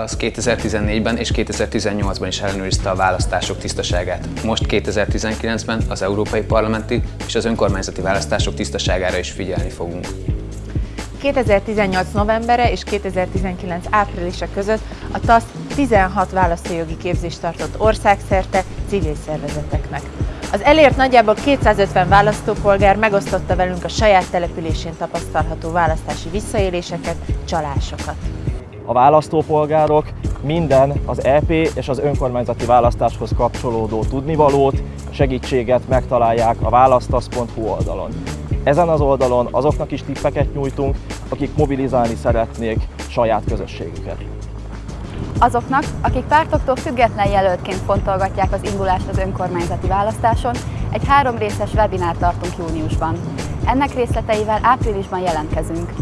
TASZ 2014-ben és 2018-ban is ellenőrizte a választások tisztaságát. Most 2019-ben az európai parlamenti és az önkormányzati választások tisztaságára is figyelni fogunk. 2018 novembere és 2019 áprilisa között a TASZ 16 választójogi képzést tartott országszerte civil szervezeteknek. Az elért nagyjából 250 választópolgár megosztotta velünk a saját településén tapasztalható választási visszaéléseket, csalásokat. A választópolgárok minden az EP és az önkormányzati választáshoz kapcsolódó tudnivalót, segítséget megtalálják a választasz.hu oldalon. Ezen az oldalon azoknak is tippeket nyújtunk, akik mobilizálni szeretnék saját közösségüket. Azoknak, akik pártoktól független jelöltként fontolgatják az indulást az önkormányzati választáson, egy három részes webinár tartunk júniusban. Ennek részleteivel áprilisban jelentkezünk.